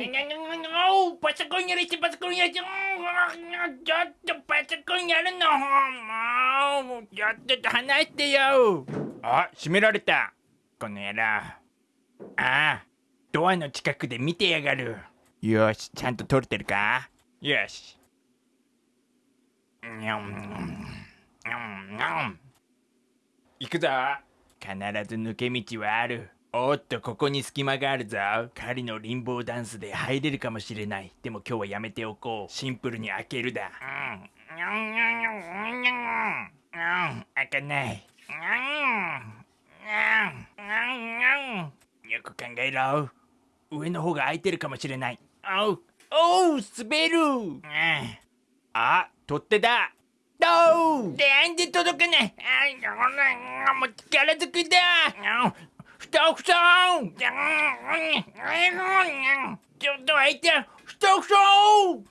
おパソコンやれしてパソコンやれしてちょっとパソコンやるのもうちょっと話してよあ閉められたこの野郎ああドアの近くで見てやがるよしちゃんと撮れてるかよしにゃんにゃんにゃん行くぞ必ず抜け道はあるおっとここに隙間があるぞ。狩りのリンボーダンスで入れるかもしれない。でも今日はやめておこう。シンプルに開けるだ。うん。にゃん。にゃんにゃんにゃんにゃんうん。開かない。にゃん。にゃん。にゃん。にゃん。よく考えろ。上の方が空いてるかもしれない。おう。おう滑る。うん。あ取っ手だ。どう？なんで届かないあもう力ずくだ。Stokso! Давайте! Стоксоу!